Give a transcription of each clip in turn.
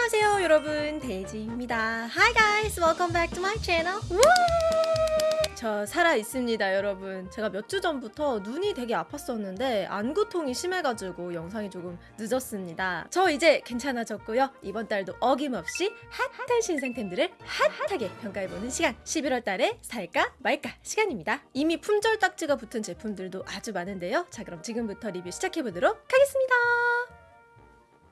안녕하세요 여러분. 데이지입니다. Hi guys. Welcome back to my channel. 우! 저 살아있습니다 여러분. 제가 몇 주 전부터 눈이 되게 아팠었는데 안구통이 심해가지고 영상이 조금 늦었습니다. 저 이제 괜찮아졌고요. 이번 달도 어김없이 핫한 신상템들을 핫하게 평가해보는 시간. 11월 달에 살까 말까 시간입니다. 이미 품절 딱지가 붙은 제품들도 아주 많은데요. 자 그럼 지금부터 리뷰 시작해보도록 하겠습니다.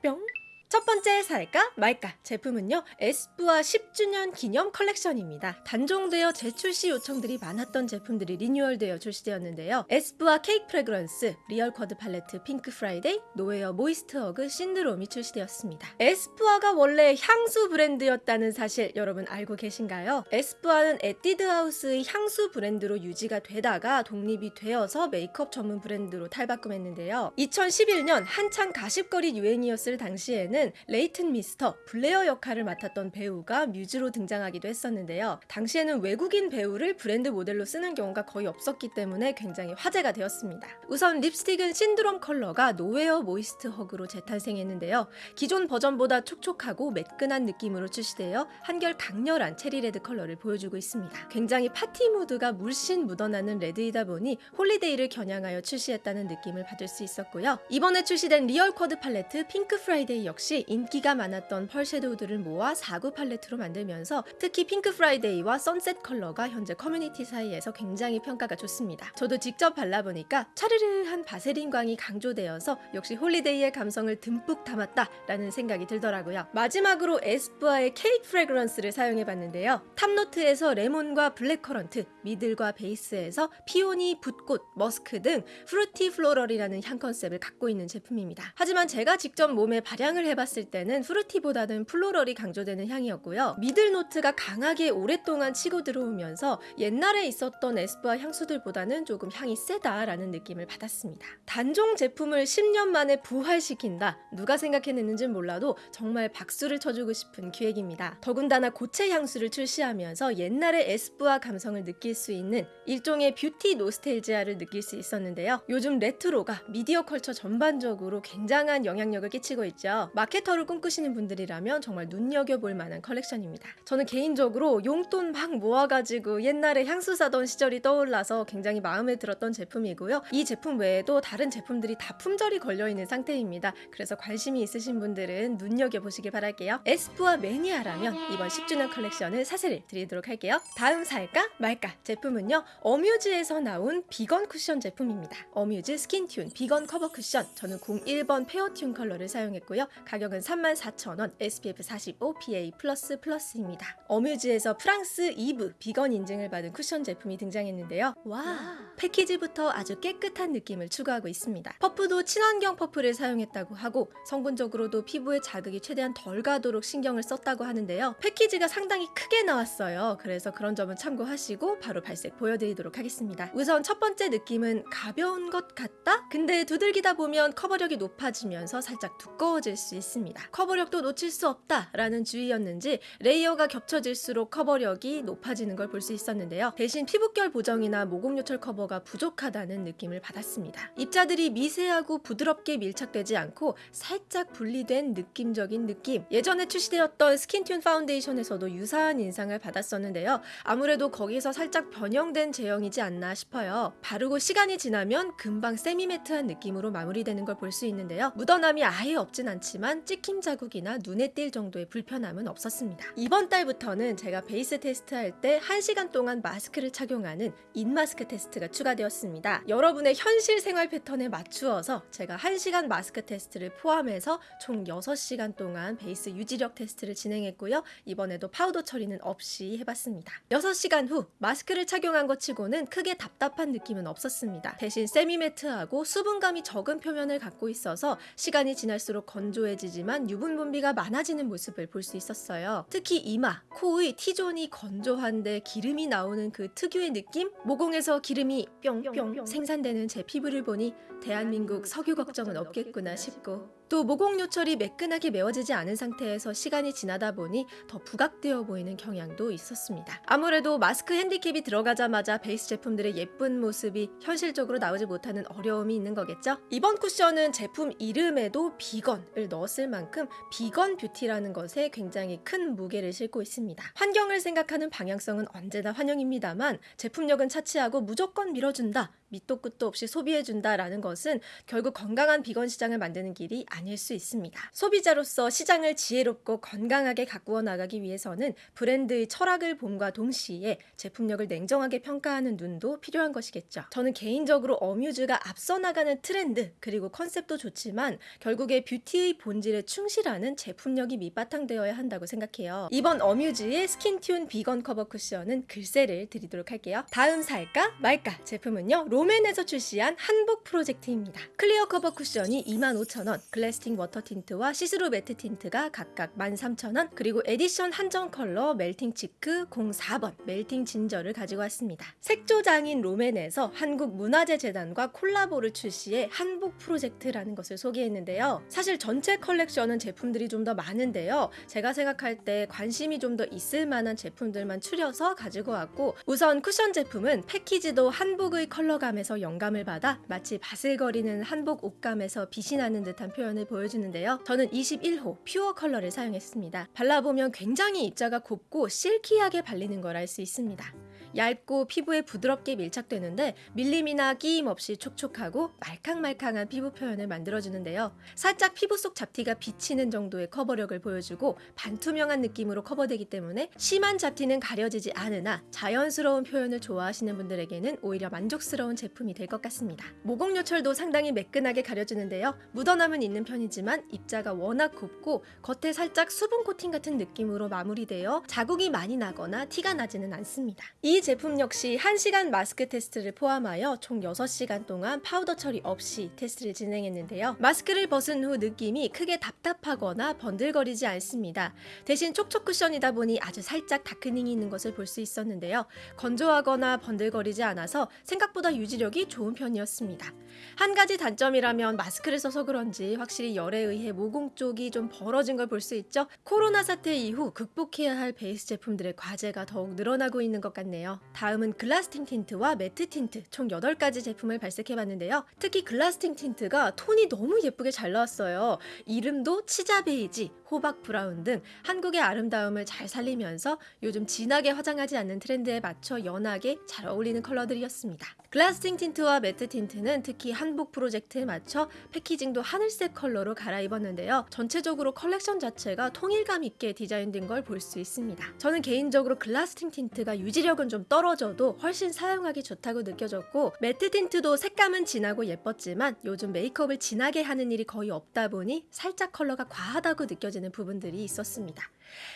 뿅 첫 번째 살까 말까 제품은요 에스쁘아 10주년 기념 컬렉션입니다. 단종되어 재출시 요청들이 많았던 제품들이 리뉴얼되어 출시되었는데요. 에스쁘아 케이크 프레그런스 리얼 쿼드 팔레트 핑크 프라이데이 노웨어 모이스트 허그 신드롬이 출시되었습니다. 에스쁘아가 원래 향수 브랜드였다는 사실 여러분 알고 계신가요? 에스쁘아는 에뛰드 하우스의 향수 브랜드로 유지가 되다가 독립이 되어서 메이크업 전문 브랜드로 탈바꿈했는데요. 2011년 한창 가십걸이 유행이었을 당시에는 레이튼 미스터 블레어 역할을 맡았던 배우가 뮤즈로 등장하기도 했었는데요. 당시에는 외국인 배우를 브랜드 모델로 쓰는 경우가 거의 없었기 때문에 굉장히 화제가 되었습니다. 우선 립스틱은 신드롬 컬러가 노웨어 모이스트 허그로 재탄생했는데요. 기존 버전보다 촉촉하고 매끈한 느낌으로 출시되어 한결 강렬한 cherry red 컬러를 보여주고 있습니다. 굉장히 파티 무드가 물씬 묻어나는 레드이다 보니 holiday를 겨냥하여 출시했다는 느낌을 받을 수 있었고요. 이번에 출시된 리얼 쿼드 팔레트 핑크 프라이데이 역시 역시 인기가 많았던 pearl shadow들을 모아 4구 팔레트로 만들면서 특히 핑크 프라이데이와 선셋 컬러가 현재 커뮤니티 사이에서 굉장히 평가가 좋습니다. 저도 직접 발라보니까 차르르한 바세린 광이 강조되어서 역시 holiday의 감성을 듬뿍 담았다라는 생각이 들더라고요. 마지막으로 에스쁘아의 케이크 프레그런스를 사용해봤는데요. top note에서 레몬과 blackcurrant, middle과 base에서 peony, 붓꽃, 머스크 등 fruity floral이라는 향 컨셉을 갖고 있는 제품입니다. 하지만 제가 직접 몸에 발향을 해봤 해봤을 때는 fruity보다는 floral이 강조되는 향이었고요. middle note가 강하게 오랫동안 치고 들어오면서 옛날에 있었던 에스쁘아 향수들보다는 조금 향이 세다라는 느낌을 받았습니다. 단종 제품을 10년 만에 부활시킨다. 누가 생각해냈는지 몰라도 정말 박수를 쳐주고 싶은 기획입니다. 더군다나 고체 향수를 출시하면서 옛날의 에스쁘아 감성을 느낄 수 있는 일종의 뷰티 nostalgia를 느낄 수 있었는데요. 요즘 레트로가 미디어 culture 전반적으로 굉장한 영향력을 끼치고 있죠. 마케터를 꿈꾸시는 분들이라면 정말 눈여겨볼 만한 컬렉션입니다. 저는 개인적으로 용돈 막 모아가지고 옛날에 향수 사던 시절이 떠올라서 굉장히 마음에 들었던 제품이고요. 이 제품 외에도 다른 제품들이 다 품절이 걸려있는 상태입니다. 그래서 관심이 있으신 분들은 눈여겨보시길 바랄게요. 에스쁘아 매니아라면 이번 10주년 컬렉션을 사세요를 드리도록 할게요. 다음 살까 말까 제품은요. 어뮤즈에서 나온 비건 쿠션 제품입니다. 어뮤즈 스킨튠 비건 커버 쿠션 저는 01번 페어튠 컬러를 사용했고요. 가 격은 34,000원, SPF 45, PA+++입니다. 어뮤즈에서 프랑스 이브 비건 인증을 받은 쿠션 제품이 등장했는데요. 와, 패키지부터 아주 깨끗한 느낌을 추구하고 있습니다. 퍼프도 친환경 퍼프를 사용했다고 하고 성분적으로도 피부에 자극이 최대한 덜 가도록 신경을 썼다고 하는데요. 패키지가 상당히 크게 나왔어요. 그래서 그런 점은 참고하시고 바로 발색 보여드리도록 하겠습니다. 우선 첫 번째 느낌은 가벼운 것 같다? 근데 두들기다 보면 커버력이 높아지면서 살짝 두꺼워질 수 있 습니다. 커버력도 놓칠 수 없다라는 주의였는지 레이어가 겹쳐질수록 커버력이 높아지는 걸 볼 수 있었는데요. 대신 피부결 보정이나 모공요철 커버가 부족하다는 느낌을 받았습니다. 입자들이 미세하고 부드럽게 밀착되지 않고 살짝 분리된 느낌적인 느낌 예전에 출시되었던 스킨튠 파운데이션에서도 유사한 인상을 받았었는데요. 아무래도 거기서 살짝 변형된 제형이지 않나 싶어요. 바르고 시간이 지나면 금방 semi-matte한 느낌으로 마무리되는 걸 볼 수 있는데요. 묻어남이 아예 없진 않지만 찍힘 자국이나 눈에 띌 정도의 불편함은 없었습니다. 이번 달부터는 제가 베이스 테스트할 때 1시간 동안 마스크를 착용하는 in-mask 테스트가 추가되었습니다. 여러분의 현실 생활 패턴에 맞추어서 제가 1시간 마스크 테스트를 포함해서 총 6시간 동안 베이스 유지력 테스트를 진행했고요. 이번에도 파우더 처리는 없이 해봤습니다. 6시간 후 마스크를 착용한 것 치고는 크게 답답한 느낌은 없었습니다. 대신 semi-matte하고 수분감이 적은 표면을 갖고 있어서 시간이 지날수록 건조해 지지만 유분 분비가 많아지는 모습을 볼 수 있었어요. 특히 이마, 코의 T존이 건조한데 기름이 나오는 그 특유의 느낌? 모공에서 기름이 뿅뿅 생산되는 제 피부를 보니 대한민국 석유 걱정은 없겠구나 싶고 또 모공 요철이 매끈하게 메워지지 않은 상태에서 시간이 지나다 보니 더 부각되어 보이는 경향도 있었습니다. 아무래도 마스크 핸디캡이 들어가자마자 베이스 제품들의 예쁜 모습이 현실적으로 나오지 못하는 어려움이 있는 거겠죠? 이번 쿠션은 제품 이름에도 비건을 넣었을 만큼 비건 뷰티라는 것에 굉장히 큰 무게를 싣고 있습니다. 환경을 생각하는 방향성은 언제나 환영입니다만 제품력은 차치하고 무조건 밀어준다. 밑도 끝도 없이 소비해준다라는 것은 결국 건강한 비건 시장을 만드는 길이 아닐 수 있습니다. 소비자로서 시장을 지혜롭고 건강하게 가꾸어 나가기 위해서는 브랜드의 철학을 봄과 동시에 제품력을 냉정하게 평가하는 눈도 필요한 것이겠죠. 저는 개인적으로 어뮤즈가 앞서 나가는 트렌드 그리고 컨셉도 좋지만 결국에 뷰티의 본질에 충실하는 제품력이 밑바탕되어야 한다고 생각해요. 이번 어뮤즈의 스킨튠 비건 커버 쿠션은 글쎄를 드리도록 할게요. 다음 살까 말까 제품은요. 롬앤에서 출시한 한복 프로젝트입니다. 클리어 커버 쿠션이 25,000원, 글래스팅 워터 틴트와 시스루 매트 틴트가 각각 13,000원, 그리고 에디션 한정 컬러 멜팅 치크 04번 멜팅 진저를 가지고 왔습니다. 색조장인 롬앤에서 한국문화재재단과 콜라보를 출시해 한복 프로젝트라는 것을 소개했는데요. 사실 전체 컬렉션은 제품들이 좀 더 많은데요. 제가 생각할 때 관심이 좀 더 있을 만한 제품들만 추려서 가지고 왔고 우선 쿠션 제품은 패키지도 한복의 컬러 감에서 영감을 받아 마치 바슬거리는 한복 옷감에서 빛이 나는 듯한 표현을 보여주는데요. 저는 21호 퓨어 컬러를 사용했습니다. 발라보면 굉장히 입자가 곱고 silky하게 발리는 걸 알 수 있습니다. 얇고 피부에 부드럽게 밀착되는데 밀림이나 끼임 없이 촉촉하고 말캉말캉한 피부 표현을 만들어주는데요. 살짝 피부 속 잡티가 비치는 정도의 커버력을 보여주고 반투명한 느낌으로 커버되기 때문에 심한 잡티는 가려지지 않으나 자연스러운 표현을 좋아하시는 분들에게는 오히려 만족스러운 제품이 될 것 같습니다. 모공 요철도 상당히 매끈하게 가려주는데요. 묻어남은 있는 편이지만 입자가 워낙 곱고 겉에 살짝 수분 코팅 같은 느낌으로 마무리되어 자국이 많이 나거나 티가 나지는 않습니다. 이 제품 역시 1시간 마스크 테스트를 포함하여 총 6시간 동안 파우더 처리 없이 테스트를 진행했는데요. 마스크를 벗은 후 느낌이 크게 답답하거나 번들거리지 않습니다. 대신 촉촉 쿠션이다 보니 아주 살짝 darkening이 있는 것을 볼 수 있었는데요. 건조하거나 번들거리지 않아서 생각보다 유지력이 좋은 편이었습니다. 한 가지 단점이라면 마스크를 써서 그런지 확실히 열에 의해 모공 쪽이 좀 벌어진 걸 볼 수 있죠. 코로나 사태 이후 극복해야 할 베이스 제품들의 과제가 더욱 늘어나고 있는 것 같네요. 다음은 글라스팅 틴트와 매트 틴트 총 8가지 제품을 발색해봤는데요. 특히 글라스팅 틴트가 톤이 너무 예쁘게 잘 나왔어요. 이름도 치자 베이지, 호박 브라운 등 한국의 아름다움을 잘 살리면서 요즘 진하게 화장하지 않는 트렌드에 맞춰 연하게 잘 어울리는 컬러들이었습니다. Glasting Tint와 matte tint는 특히 한복 프로젝트에 맞춰 packaging도 하늘색 컬러로 갈아입었는데요. 전체적으로 컬렉션 자체가 통일감 있게 디자인된 걸 볼 수 있습니다. 저는 개인적으로 Glasting Tint가 유지력은 좀 떨어져도 훨씬 사용하기 좋다고 느껴졌고 matte tint도 색감은 진하고 예뻤지만 요즘 메이크업을 진하게 하는 일이 거의 없다 보니 살짝 컬러가 과하다고 느껴지는 부분들이 있었습니다.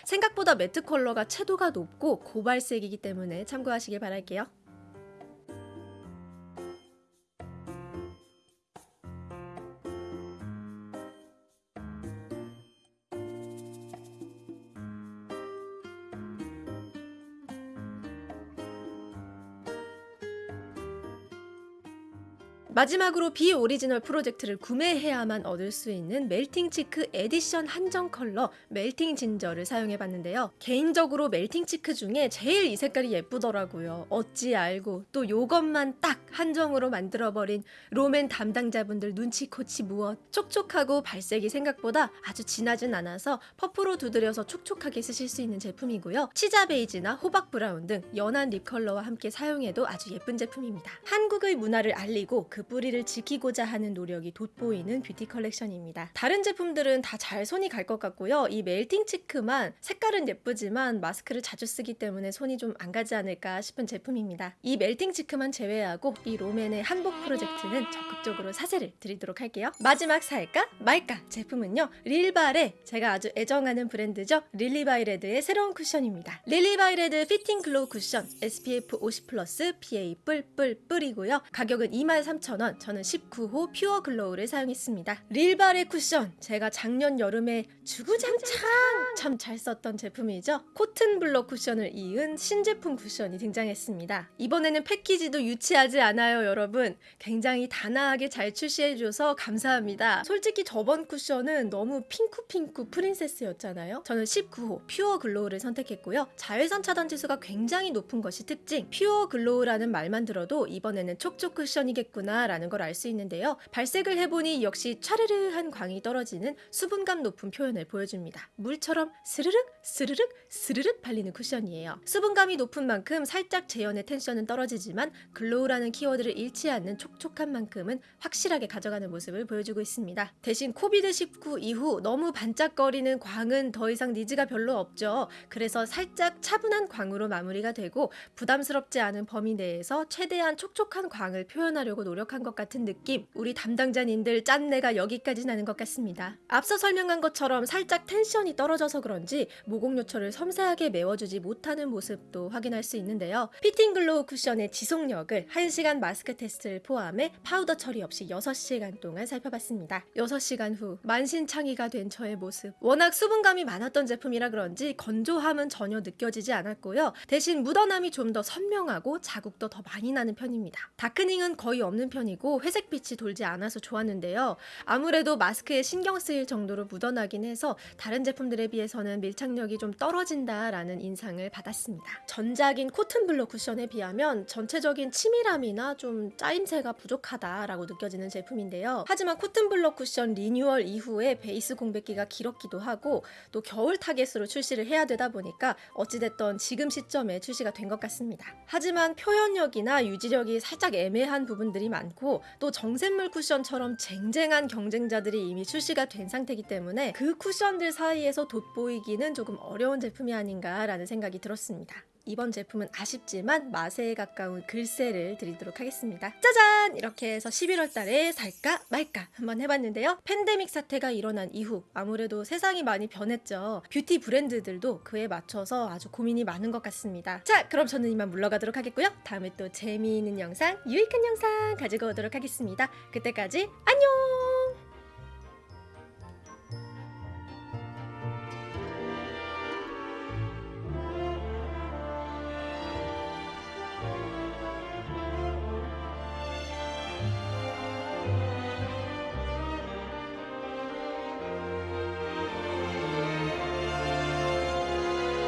생각보다 matte 컬러가 채도가 높고 고발색이기 때문에 참고하시길 바랄게요. 마지막으로 Be Original 프로젝트를 구매해야만 얻을 수 있는 melting cheek edition 한정 컬러 melting ginger를 사용해 봤는데요. 개인적으로 melting cheek 중에 제일 이 색깔이 예쁘더라고요. 어찌 알고 또 요것만 딱 한정으로 만들어 버린 롬앤 담당자분들 눈치 코치 무엇 촉촉하고 발색이 생각보다 아주 진하진 않아서 퍼프로 두드려서 촉촉하게 쓰실 수 있는 제품이고요. 치자 베이지나 호박 브라운 등 연한 lip 컬러와 함께 사용해도 아주 예쁜 제품입니다. 한국의 문화를 알리고 그 뿌리를 지키고자 하는 노력이 돋보이는 뷰티 컬렉션입니다. 다른 제품들은 다 잘 손이 갈 것 같고요. 이 melting cheek만 색깔은 예쁘지만 마스크를 자주 쓰기 때문에 손이 좀 안 가지 않을까 싶은 제품입니다. 이 melting cheek만 제외하고 이 롬앤의 한복 프로젝트는 적극적으로 사세를 드리도록 할게요. 마지막 살까 말까 제품은요. 릴바레 제가 아주 애정하는 브랜드죠. 릴리바이레드의 새로운 쿠션입니다. 릴리바이레드 fitting glow 쿠션 SPF 50 plus PA 뿔뿔뿔이고요. 가격은 23,000원 13,000원, 저는 19호 pure glow를 사용했습니다. 릴바레 쿠션, 제가 작년 여름에 주구장창 참 잘 썼던 제품이죠. cotton blur 쿠션을 이은 신제품 쿠션이 등장했습니다. 이번에는 패키지도 유치하지 않아요, 여러분. 굉장히 단아하게 잘 출시해줘서 감사합니다. 솔직히 저번 쿠션은 너무 핑크핑크 princess였잖아요. 저는 19호 pure glow를 선택했고요. 자외선 차단 지수가 굉장히 높은 것이 특징. pure glow라는 말만 들어도 이번에는 촉촉 쿠션이겠구나 라는 걸 알 수 있는데요. 발색을 해보니 역시 차르르한 광이 떨어지는 수분감 높은 표현을 보여줍니다. 물처럼 스르륵 스르륵 스르륵 발리는 쿠션이에요. 수분감이 높은 만큼 살짝 제형의 tension은 떨어지지만 glow라는 키워드를 잃지 않는 촉촉함만큼은 확실하게 가져가는 모습을 보여주고 있습니다. 대신 COVID19 이후 너무 반짝거리는 광은 더 이상 needs가 별로 없죠. 그래서 살짝 차분한 광으로 마무리가 되고 부담스럽지 않은 범위 내에서 최대한 촉촉한 광을 표현하려고 노력 한 것 같은 느낌. 우리 담당자님들 짠내가 여기까지 나는 것 같습니다. 앞서 설명한 것처럼 살짝 tension이 떨어져서 그런지 모공 요철을 섬세하게 메워주지 못하는 모습도 확인할 수 있는데요. fitting glow 쿠션의 지속력을 1시간 마스크 테스트를 포함해 파우더 처리 없이 6시간 동안 살펴봤습니다. 6시간 후 만신창이가 된 저의 모습. 워낙 수분감이 많았던 제품이라 그런지 건조함은 전혀 느껴지지 않았고요. 대신 묻어남이 좀 더 선명하고 자국도 더 많이 나는 편입니다. darkening은 거의 없는 편 이고 회색빛이 돌지 않아서 좋았는데요. 아무래도 마스크에 신경 쓰일 정도로 묻어나긴 해서 다른 제품들에 비해서는 밀착력이 좀 떨어진다라는 인상을 받았습니다. 전작인 cotton blur 쿠션에 비하면 전체적인 치밀함이나 좀 짜임새가 부족하다라고 느껴지는 제품인데요. 하지만 cotton blur 쿠션 리뉴얼 이후에 베이스 공백기가 길었기도 하고 또 겨울 타겟으로 출시를 해야 되다 보니까 어찌됐던 지금 시점에 출시가 된 것 같습니다. 하지만 표현력이나 유지력이 살짝 애매한 부분들이 많고 또 정샘물 쿠션처럼 쟁쟁한 경쟁자들이 이미 출시가 된 상태이기 때문에 그 쿠션들 사이에서 돋보이기는 조금 어려운 제품이 아닌가라는 생각이 들었습니다. 이번 제품은 아쉽지만 마세에 가까운 글쎄를 드리도록 하겠습니다. 짜잔! 이렇게 해서 11월 달에 살까 말까 한번 해봤는데요. 팬데믹 사태가 일어난 이후 아무래도 세상이 많이 변했죠. 뷰티 브랜드들도 그에 맞춰서 아주 고민이 많은 것 같습니다. 자, 그럼 저는 이만 물러가도록 하겠고요. 다음에 또 재미있는 영상, 유익한 영상 가지고 오도록 하겠습니다. 그때까지 안녕!